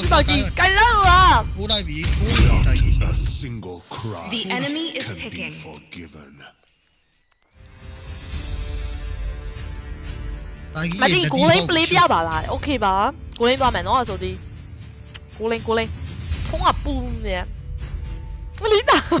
xin mời chị cái lớn à The enemy is picking. Mày đi cố lên play 不要吧啦，OK cố lên vào mày nói rồi đi. cố lên cố lên, không à boom gì. Lý nào?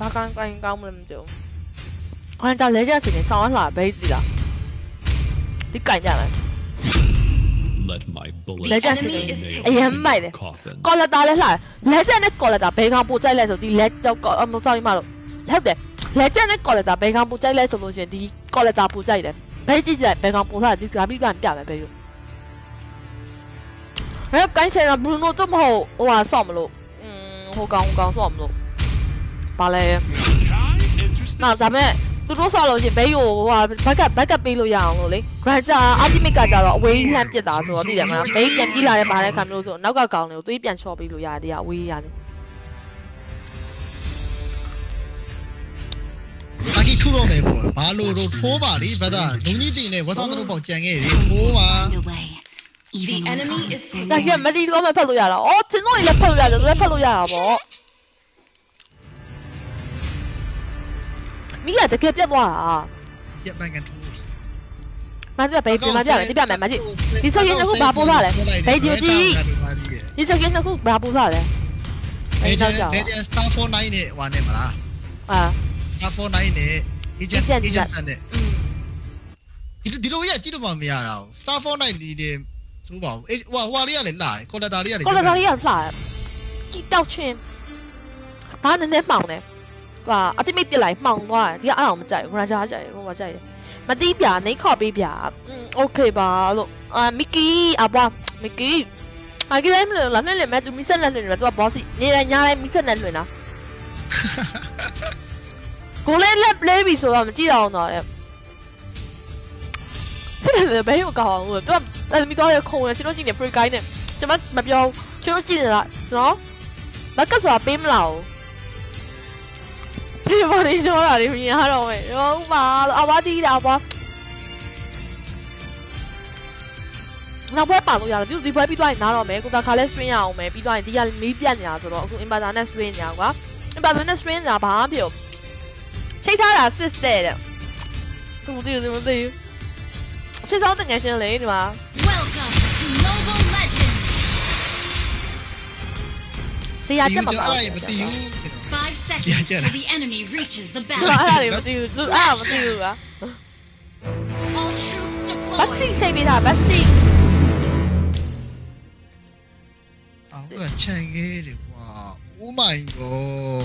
ဘာကန်ကန်ကောင်းမလဲမသိဘူးခွန်ကြလဲကြစီနေဆောင်းလာဘေးဒီလားဒီကန်ကြမယ် Let my bullet လဲကြစီနေ Enemy is အရင်မိုက်တယ် coffin. ကော်လက်တာလဲလှတယ်လဲချက်နဲ့ကော်လက်တာဘယ်ကောင်ပို့ကြိုက်လဲဆိုဒီလဲကြောက်ကော်အမဆောင်းမလို့ဟုတ်တယ်လဲချက်နဲ့ကော်လက်တာဘယ်ကောင်ပို့ကြိုက်လဲဆိုလို့ရှိရင်ဒီကော်လက်တာပို့ကြိုက်တယ်ဘယ်ကြည့်ကြဘယ်ကောင်ပို့ထားဒီကပြီးပြန်ပြမယ်ဘယ်လိုဟဲ့ကိုင်းချင်တာဘရူနိုတော့မဟုတ်ဟိုဟာဆော့မလို့อืมဟိုကောင်ဟိုကောင်ဆော့မလို့ ဘာလဲ kind interesting. နော်ဒါပေမဲ့သူတို့ဆော့လို့ရှိရင်ဘေးကိုဟိုဟာဘက်ကဘက်ကပေးလို့ရအောင်လို့လေ Granger Ultimate ကကြတော့အဝေးလှမ်းပစ်တာဆိုတော့သိတယ်မလားဘေးပြန်ပြေးလာတဲ့ဘာလဲခံမျိုးဆိုနောက်ကကောင်တွေကိုသွေးပြန်ချော့ပေးလို့ရတယ်တရားအဝေးရတယ်တိုက်ကြီးထုတော့မယ်ပေါ့ဘာလို့တော့ထိုးပါလေဘဒါလုံကြီးတင်နဲ့ဝတ်ဆောင်တို့ပေါ့ကြံခဲ့တယ်ထိုးပါ Away. The enemy is ဒါ picking. ကြီးမလီတော့မဖတ်လို့ရတာအော်တင်တော့လည်းဖတ်လို့ရတယ်သူလည်းဖတ်လို့ရတာပေါ့ မိကတကယ်ပြတ်သွားတာပြက်ပန်းကန်ထိုးမကြီးဘေးပြန်မကြတယ်ဒီပြမယ်မကြီးဒီစကင်းတစ်ခုဘာပို့လာလဲဘေးဒီကြည့်ဒီစကင်းတစ်ခုဘာပို့လာလဲအဲဘေးကျကြောက်ကြောက်တဲ့ Star 49နဲ့ဟွာနဲ့မလားအာ Star 49နဲ့ Agent Agent Agent ဆန်နဲ့อืมဒီဒီလိုရကြည့်တော့မှမရတာဘူး Star 49ဒီနေဆိုပါဘူးအေးဟွာဟွာလေးကလည်းလာတယ် Collector လေးကလည်းကော်လာရီရဖလာကြည့်တောက်ချင်းဘာနည်းနည်းမှောင်တယ် ကွာအတိမိတ်ပြလိုက်မှောင်သွားတယ်ဒီကအဲ့အောင်မကြိုက်ဘူးခဏကြာကြိုက်ဟိုမကြိုက်တယ်မတိပြနေခေါ်ပေးပြอืมโอเคပါလို့အာမီကီအဘွားမီကီအကြီးလည်းမလို့လာနဲ့လည်းမဲ့သူမီဆက်နဲ့လွင်တယ်သူကဘောစီနေရညာလည်းမီဆက်နဲ့လွင်တာကိုလေးလက်လေးပြီဆိုတော့မကြည့်တော့တော့လေတဲ့ဘယ်ကိုကောင်းအောင်လို့သူကတမီတော့ရခုံရချင်းတို့ကြည့်နေ free guy နဲ့ကျွန်မမပြောချင်းတို့ကြည့်နေတာနော်မကစားပေးမလားဒီဘော်ဒီရှောတာတွေမြင် ရတော့မယ်ဟုတ်ပါအဘတီးတာပါနောက်ဘက်ပါလို့ရတယ်ဒီဒီဘက်ပြီးသွားရင်နားတော့မယ်ကိုတာခါလဲ swing ရအောင်မယ်ပြီးသွားရင်ဒီကမီးပြတ်နေတာဆိုတော့အခု inverter နဲ့ swing နေတာကွာ inverter နဲ့ swing နေတာဘာမှမဖြစ်ဘူးချိတ်ထားတာ sister တဲ့သူမသိဘူးသူမသိဘူးချစ်ဆောင်တငယ်ချင်းလေဒီမှာ Welcome to Mobile Legends. ဇေယျချက်မပါ အဲ့ ဘူး ဒါမသိဘူး Five Yeah, seconds yeah. till the enemy reaches the သူအဲ့ဒါ battle. တွေမသိဘူးသူအဲ့ဒါမသိဘူးကွာ All troops ဘတ်စတီ deployed. ချိန်ပေးတာဘတ်စတီအော်ကချန်ခဲ့တယ်ကွာ Oh my god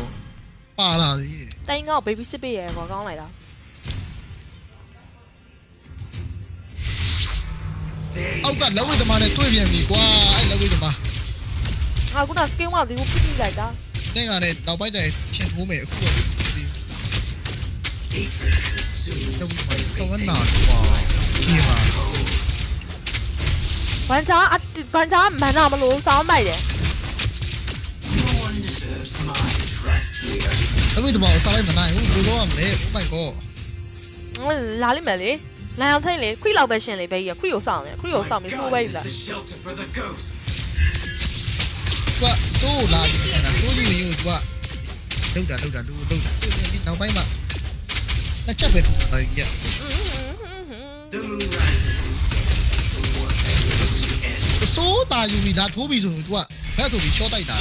ပါလာသေးတယ်တိုင်းကောက် baby စစ်ပေးရဲကွာကောင်းလိုက်တာ အောက်ကလက်ဝဲသမားနဲ့တွေ့ပြန်ပြီကွာအဲ့လက်ဝဲသမားငါခုနစကင်းဝါဒီကိုဖိဖိလိုက်တာ နဲ့ကလည်းနောက်ပိုင်းကျရင်ချင်ထိုးမယ်အခုတော့ဒီတော့တော့နာကွာဒီမှာဘန်ချာအဘန်ချာမန်နာမလို့စောင်းလိုက်တယ်လက်ဝဲသမားကိုစားလိုက်မနိုင်ဘူးဘယ်လိုလုပ်ရမလဲ Oh my god လာလိမ့်မယ်လေလိုင်အောင်ထိန်လေခွိလောက်ပဲရှင်လေဘေးရခွိကိုစောင်းတယ်ခွိကိုစောင်းပြီးဆိုးပဲလာ the shelter for the ghost. ကွာသိုးလာကြည့်နေတာသိုးယူယူကွာလော tu là là tu như như quá. Đâu đã đâu đã đâu đâu đã đi đâu bay mà. Nó chắc về thời nhận. Số ta dùng mình đã thú bị rồi tu ạ? Bị cho tay đã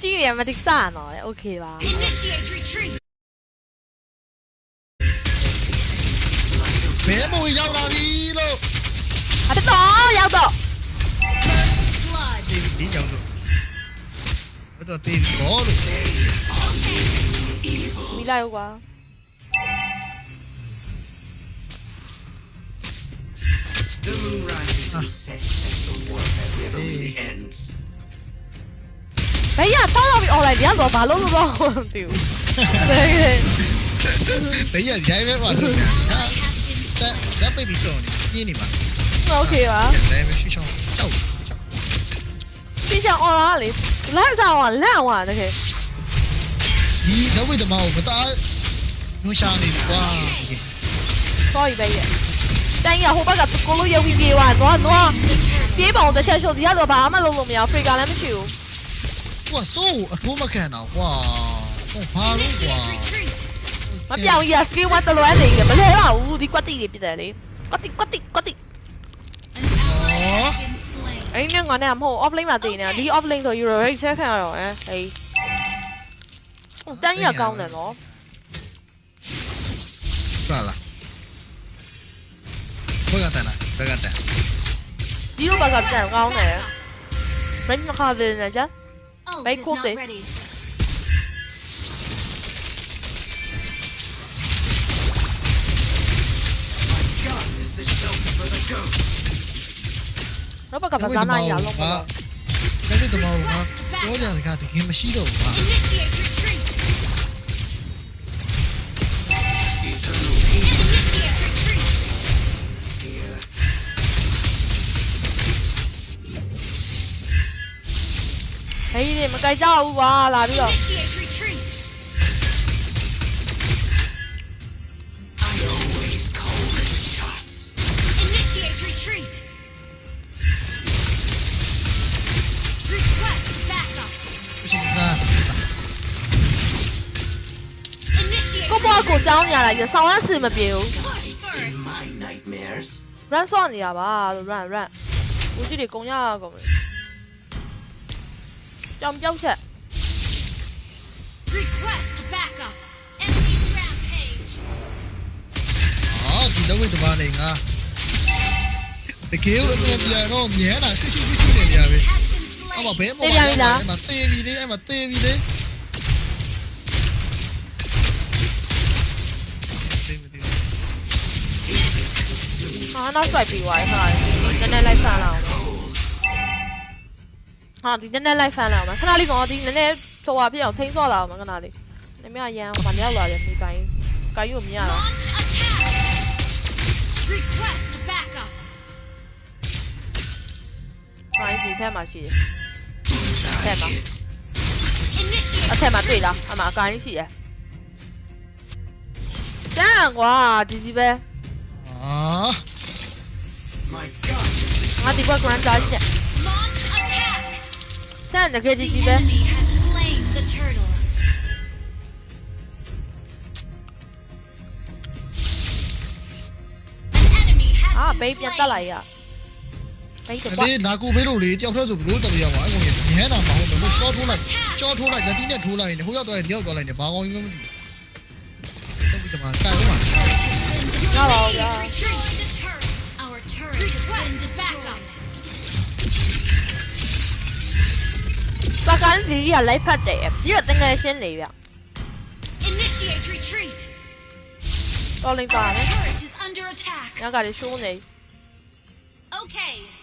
chi điểm mà thích xả nó ok là. Bây giờ tìm có đủ Bị lâu quá À. 你啊，翻落去我嚟，你一路爬碌碌咯，屌！你人仔咩話？得得，baby 送你，你嘛？我 OK 嘛？人仔咩？去上走走，去上我哪裡？ လန့်စားဝါလန့်ဝါတကယ်ဒီတော့ဝိသမောမသားနူရှာနေပြီကွာ sorry ပဲရတန်ရဟိုဘက်ကကိုလိုရုပ်ပြီးပြေးသွားတော့တော့ပြေးပုံတစ်ချက်ရှုပ်ဒီကတော့ဘာမှလုပ်လို့မရဖရီကာလည်းမရှိဘူးဟိုဆိုးအထိုးမခံတော့ကွာဟိုဘာလို့ကွာမပြောင်းရစကေးဝတ်တလွဲနေရမလဲပါဘူးဒီကွက်တိတွေပြတယ်လေကွက်တိကွက်တိကွက်တိဩ ấy nhưng ngón này hô offlane mà gì nè? Đi offlane rồi rồi sẽ khai rồi. Á ấy đang nhờ con này nó. Sao là là bây giờ này bây giờ này đi đâu mà gặp này con này. Bánh mà khai về này chứ bánh cuốc gì? This. nó bắt gặp là giá này à long mà cái gì tụi màu mà đó là cả thì game machine đâu mà thấy thì mà cái dao quá là được 来上完是没标。run 上你啊吧，run run，估计你攻呀咁。有唔休息？Request backup. Enemy rampage. 啊，見到佢同埋嚟啊！你叫我邊咯，唔嘢啦，輸輸輸輸嚟啊！我話俾我話俾你，咪 TV 啲，咪 TV 啲。 ဟာနောက်ဆွိုက်ပြီးသွားခါနည်းနည်းလိုက်ဖန်လာအောင်ဟာဒီနည်းနည်းလိုက်ဖန်လာအောင်ခဏလေးတော့ဒီနည်းနည်းဟိုဟာပြအောင်ထိန်းစော့လာအောင်ခဏလေးနည်းမရန်မရောက်လာတယ်မိကိုင်းကိုင်းရုံမြင်ရတာ Launch attack. Request backup. ကိုင်းစီထဲမှာရှိတယ်ထဲမှာ Initiate. အထက်မှာတွေ့လားအမအကိုင်းရှိတယ်စမ်းကွာဒီစီပဲအာ My gun is the ငါဒီဘက် grand ကြားကြီးနဲ့ Launch attack. စမ်းတကယ်ကြီး The ကြီးပဲ enemy has slain the turtle. An enemy has အာ been ဘေးပြန် slain. တက်လာရဘေးတော့ကွာဒီလာကူဘေးလို့လေတယောက်တည်းဆိုဘလို့တက်လို့ရမှာအကောင်ကြီးမြဲတာမဟုတ်ဘူးရှော့ထိုးလိုက်ရှော့ထိုးလိုက်လက်တီးနဲ့ထိုးလိုက်နေဟိုရောက်တော့ဒီရောက်သွားလိုက်နေဘာကောင်းကြီးမှမသိဘူးတော့ဒီမှာတိုင်ဦးမှာငါပါဗျာ 八緊自己人嚟匹敵啊！只係整佢先嚟啊！我領大咧，有架嚟 show 你。Okay.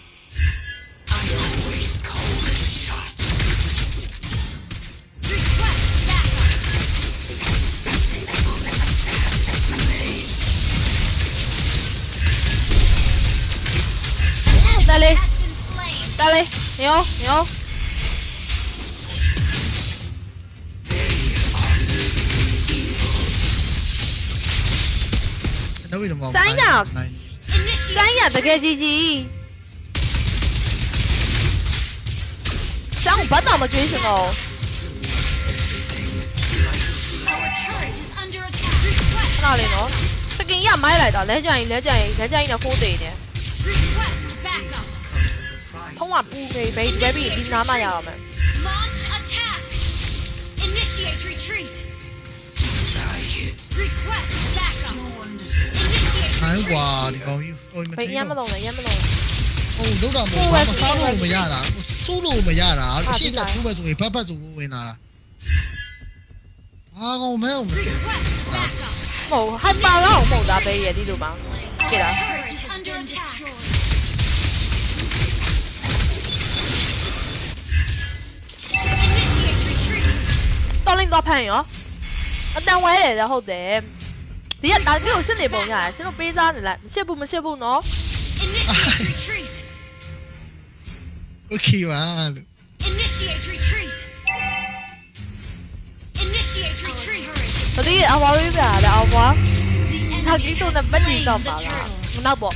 Dale. Dale. Hiểu Hiểu Sáng nhập Sáng nhập cái gì gì Sao không bắt đầu mà chuyện gì rồi Nào lên nó Sao kinh nghiệm máy lại đó Lấy cho anh Lấy cho anh Lấy cho anh là khu tỷ nè. ထုံးကပူနေဘေးဘယ်ပြီးဒီနားမှရအောင်မယ် Launch attack. Initiate retreat. I hit. Request backup. No one deserves Initiate နိုင်ဘူးကွာဒီကောင်ကြီးတော်မဘေးထိရမ်းမလုံးနဲ့ရမ်းမလုံးနဲ့ဟုတ်လုံးတော့မဟုတ်ဘာမစားလို့မရတာစိုးလို့မရတာအာအရှိဒီတလားထိုးပဲဆိုရင်ဘတ်ဘတ်ဆိုဝင်လာတာအာကောင်မဲအောင် Request backup. မဟုတ်ဟိုက်ပါလောက်မဟုတ်တာဘေးရဒီလိုပါ Our Get out. ကောလိန်သွားဖမ်းရောအတန်ဝဲတယ်လားဟုတ်တယ်ဒီကတာကီကိုစစ်နေပုံရတယ်ရှင်တို့ပေးစားနေလားမချစ်ဘူးမချစ်ဘူးနော် Okay ပါလို့ Initiate retreat Initiate retreat တတိအဝါဝေးပြရတယ်အဝါတာကီတို့နဲ့ပတ်တည်ဆောင်ပါလားမနောက်ပေါ့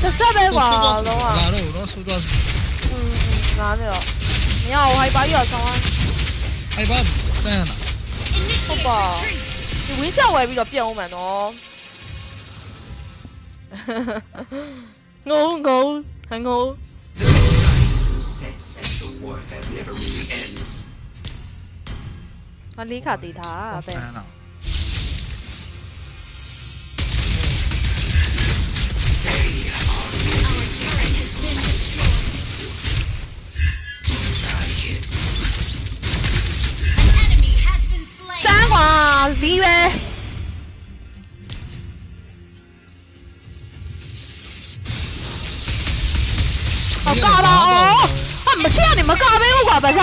저 쌤에 봐, 너가. 나를 울었어, 울었어. 응, 응, 나네요. 야, 하이바이야, 상황. 하이바, 짠. 오빠. 이 윈샷 왜 비려 삐어 오면 너. ngô ngô hàng ngô anh lý khả tỷ thả à bè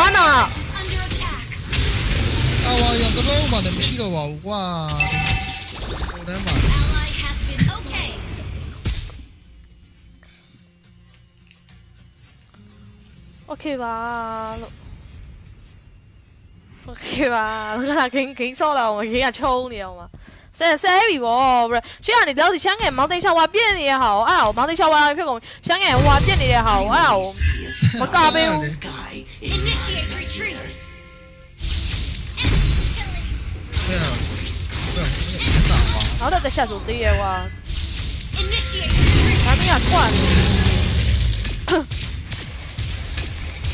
看到了 underattack 我有个肉嘛能劈个网挂的我连把 ly okok 吧那个他给给了我给你抽你好吗 ဆဲဆဲပြီဗောဘရရှေ့ကနေလောက်စီချမ်းငယ်မောင်တိန်ချောင်းဝါပြင့်နေတဲ့ဟာကိုအဲ့ဒါကိုမောင်တိန်ချောင်းဝါဖြစ်ကုန်ချမ်းငယ်ဟိုဝါပြင့်နေတဲ့ဟာကိုအဲ့ဒါကိုမကပေးဘူး Initiate retreat. Yeah. နောက်တော့တစ်ချက်ဆိုသေးရဲ့ကွာ Initiate retreat. ဒါမင်းကထွက်နေ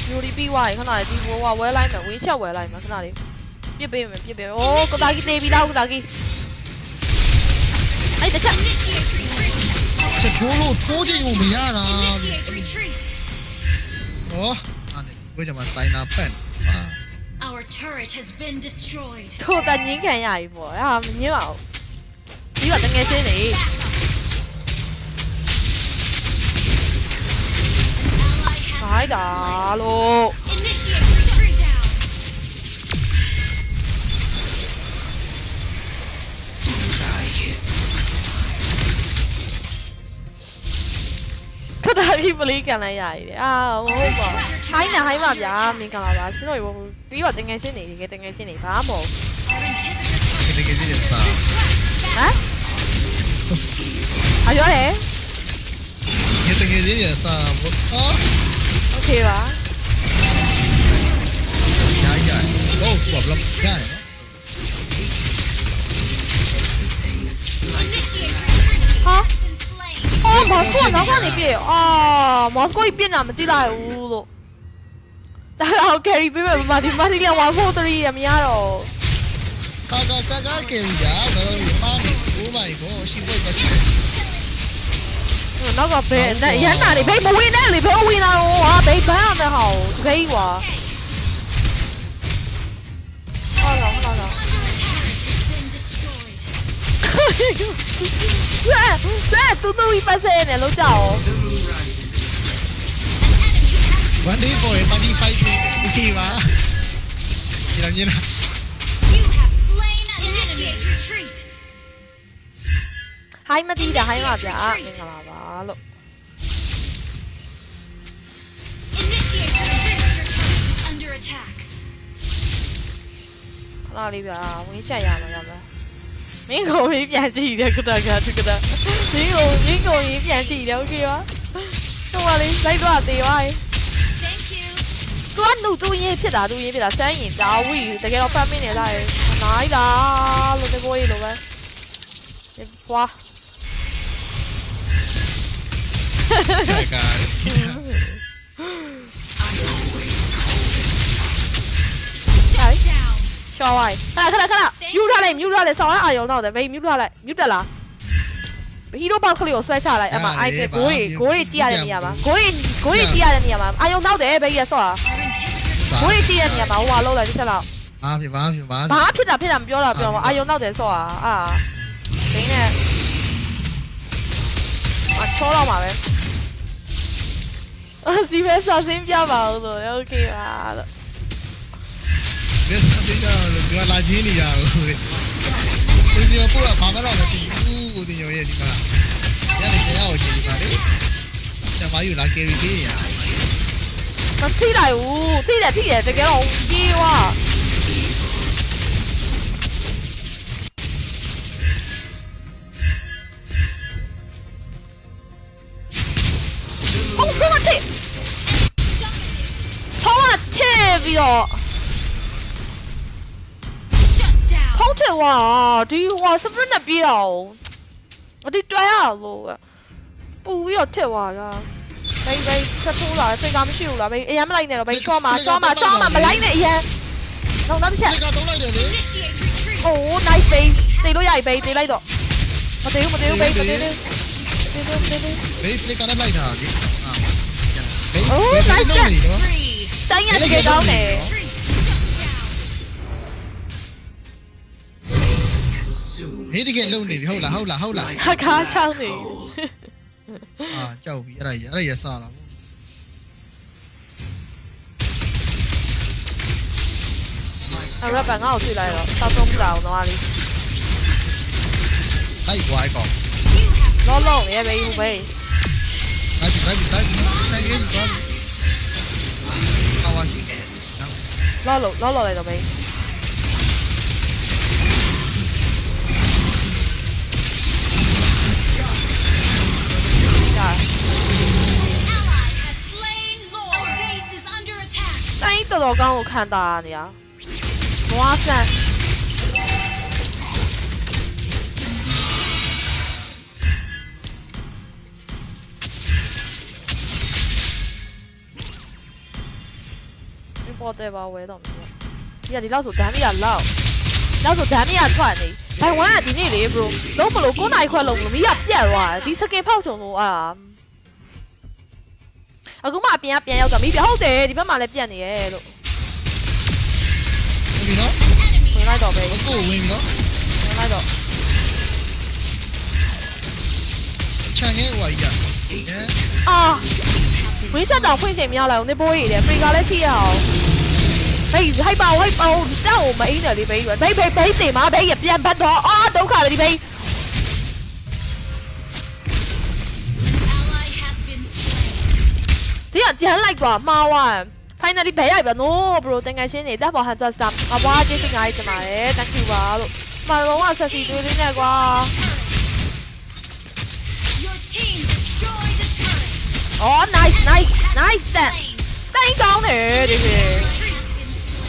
ယူရီပြီးွားရင်ခဏလေးဒီဘောကဝဲလိုက်မယ်ဝင်းချက်ဝဲလိုက်မယ်ခဏလေးပြစ်ပေးမယ်ပြစ်ပေးမယ်။အိုးကတာကီတေးပြီးလားကတာကီ။ 哎等一下。这脱落脱进我们一样啊哦为什么塞那 pen our turret has been 打喽 Ripley 近你嚟啊！好恐怖，喺嗱喺埋呀，勉強嚟話先可以喎。呢個定係先嚟嘅，定係先嚟把冇。定係先嚟把。啊？係咗你？你定係先嚟把冇？啊？OK 吧。呀呀，我 problem 呀。哦，马斯过，难怪你变啊！马斯过一变啊，没进来屋了。大家好，carry 变变，马丁马丁两万破的厉害呀！大家大家看一下，那个五百个新会员。那个别，那伊喺哪里？别不会那里，别会那里，我别拍那好，哇。哎！é, é tudo em fazer, này, lâu tchau. Bắn đi vội, tao đi phay cái kỳ mà Thì làm như nào Hai mắt đi đã, hai mắt đã Mình là bà lộ Khá là đi bà, mình chạy nhà mà nhà bà 민고입 야지이랬거다가 저거다 민고 민고입 야지 이렇게 와 không à đi lấy tôi là tiền ai tôi ăn đủ tôi yên biết là tôi yên biết là sáng nhìn đã vui tại cái đó phát minh này là nãy đó luôn cái quay luôn vậy đi qua ရှော့ဝိုင်းခဏခဏခဏမြူထားလိုက်မြူထားလိုက်ဆောင်းလိုက်အာယုံတော့တယ်ဘေးမြူထားလိုက်မြူတက်လားဟီးရိုဘောက်ကလေးကိုဆွဲချလိုက်အဲ့မှာအိုက်ဂိုးတွေဂိုးတွေကြည့်ရတဲ့နေရာမှာဂိုးတွေဂိုးတွေကြည့်ရတဲ့နေရာမှာအာယုံတော့တယ်ဘေးရဆော့တာဂိုးတွေကြည့်ရတဲ့နေရာမှာဟိုဟာလောက်လိုက်တစ်ချက်လောက် ဘာဖြစ်ဘာဖြစ်ဘာ ဘာဖြစ်တာဖြစ်တာမပြောတာပြောမှာအာယုံတော့တယ်ဆော့တာအာဒင်းနဲ့အချောတော့မှာပဲအစီပဲစာစင်းပြပါဦးလို့โอเคပါလို့ ဘယ်စတင်ကြလို့ဒီကလာချင်းနေရဘူးဒီမျိုးပို့တာဘာမှတော့မသိဘူးကိုတင်ရောရဲ့ဒီမှာညနေကြောက်ရှင်ဒီမှာလေကျမယူလာကယ်ရီပေးရမထိလိုက်ဘူးထိတယ်ထိတယ်တကယ်တော့ပြေးွားဟုတ်ဟုတ်ထိဟောထိပြီး down. ဖုံးထဝါဒီဟွာစပရစ်နဲ့ပြေးတာ哦အဒီတွဲရလို့ပူပြီးတော့ထက်သွားတာဘိဘိဆက်ထိုးလာဖိတ်ကမရှိဘူးလားဘိအရင်မလိုက်နဲ့တော့ဘိချောမှာချောမှာချောမှာမလိုက်နဲ့အရင်တော့နောက်တစ်ချက် ဒီကတော့လိုက်တယ်လေ Initiate retreat. โอ้ nice ဘိတေးလို့ရပြီဘိတေးလိုက်တော့မတေးဘူးမတေးဘူးဘိမတေးဘူးတေးသေးတေးသေး ဘေးဖလစ်ကလည်းလိုက်တာလေဟာဘေး Oh, ဘေး nice လုံးနေတော့ Three. တိုင်းရတကယ်ကောင်းတယ် Retreat. Shut down. Consume. ဘေးတကယ်လုံးနေပြီဟုတ်လားဟုတ်လားဟုတ်လား ခါခါချောင်းနေ အာကြောက်ပြီအဲ့ဒါကြီးအဲ့ဒါကြီးစားတာ အရဘငါ့ကိုတွေ့လိုက်တော့စောက်ဆုံးကြအောင်တော့လေး လိုက်သွားကော You have လောလုံးရဲဘိဘူးဘိ လိုက်ပြီလိုက်ပြီလိုက်ပြီဆိုင်ကြီးသွားပြီဟာဝါရှိ လောလုံးလောလုံးလိုက်တော့ဘိ 万一豆豆刚我看到啊你啊？哇塞。你哦对吧我也懂你看你老鼠干的要老 တော့မယ်ဒီကဒီလောက်ဆိုဒမ်းမီကလောက်လောက်ဆိုဒမ်းမီကထွက်နေဘိုင်ဝမ်ကဒီနေ့လေ bro လုံးမလို့9နိုင်ခွက်လုံးမလို့မီးကပြတ်သွားတယ်ဒီစကင်ဖောက်ချုံလို့အာအခုမှအပြင်ကပြန်ရောက်တော့မီးပြဟုတ်တယ်ဒီဘက်မှာလည်းပြတ်နေရဲ့လို့ဟုတ်ပြီနော် Enemy ဝင်လိုက်တော့ပဲကိုဝင်ပြီနော်ဝင်လိုက်တော့ခြံငယ်ဟိုကြီးကဲအာဝင်းချက်တောင်ဖွင့်ချိန်မရလိုက်အောင်နေပိုးရည်တယ်ဖရီကလည်းရှိရအောင် Hey, hey bầu, hey bầu, đâu mà ý nào đi bay rồi. Bay bay bay tìm hả? Bay gặp Jan Panda. Ồ, đúng rồi đi bay. 啲人只肯嚟講貓啊！睇下你俾係咪咯，bro？定係先嚟得望下再答。阿哇，即係嗌就埋咧，等佢話咯。咪佬啊，實時對啲咩啩？哦，nice nice nice 啫，真講你啲嘢。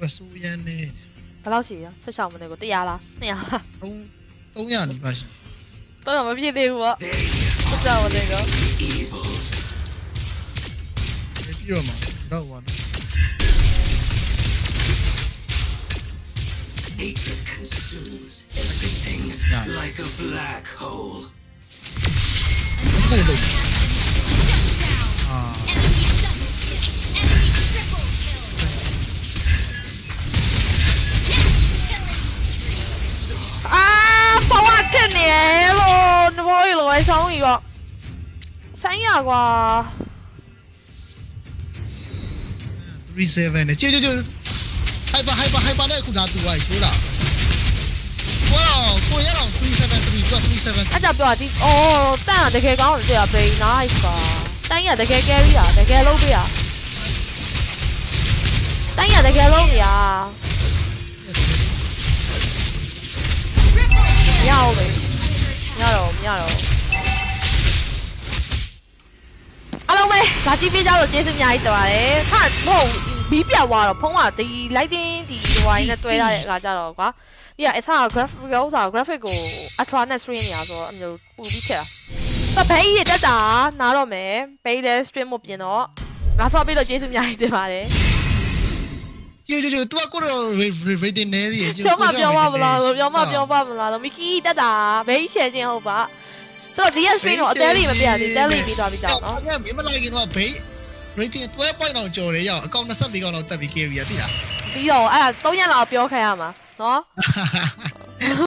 我输烟。老是呀，出上么那个对呀啦，对呀。东东呀，你不行。东什么屁的我？不知道我那个。没必要嘛，知我的。Nature consumes everything like a black hole. နဘောကြီးလိုပဲဆောင်းကြီးပေါ့ဆိုင်းရကွာ37နဲ့ကျေကျေကျေ hyper hyper hyper နဲ့အခုဒါတူသွားပြီကိုလားဝါကိုရအောင်373က37အဲ့ကြပြောတာဒီအော်တန်ကတကယ်ကောင်းတယ်ကြာဘေး nice ပါတန်ရတကယ် carry ရတကယ်လုံးပေးရတန်ရတကယ်လုံးရ triple မရအောင်လေမရတော့မရတော့အား လုံးပဲဗာကြည့်ပေးကြလို့ကျေးဇူးအများကြီးတင်ပါတယ်ဟာမဟုတ်ဘီးပြောက်သွားတော့ဖုံးကဒီ lighting ဒီဟိုင်းနဲ့တွဲထားတဲ့အခါကျတော့ကွာဒီကအစား graphic ဥစား graphic ကို ultra နဲ့ stream နေရဆိုတော့အမျိုးပူပြီးဖြစ်တာဘဲကြီးတက်တာနားတော့မယ်ဘဲလည်း stream မပြင်တော့ငါဆော့ပြီးတော့ကျေးဇူးအများကြီးတင်ပါတယ်ကျေကျေကျေ तू ကိုတော့ rating နေသေးတယ်ပြောမပြောမမလားပြောမပြောမမလားမီကီတက်တာဘဲကြီးရှယ်ခြင်းဟုတ်ပါ ဆိုတော့ဒီရက် stream တော့အသေးလေးမပြရသေးတဲလေးပြီးသွားပြီးကြောက်နော်ငါမင်းမလိုက်ခင်တော့ဘေး rating 12 point အောင်ကျော်တယ်ရောက်အကောင့်24ကောင်တော့တက်ပြီး carry ရတိလားပြီးတော့အဲ့ဒါ3ရက်လောက်ပြောခိုင်းရမှာနော်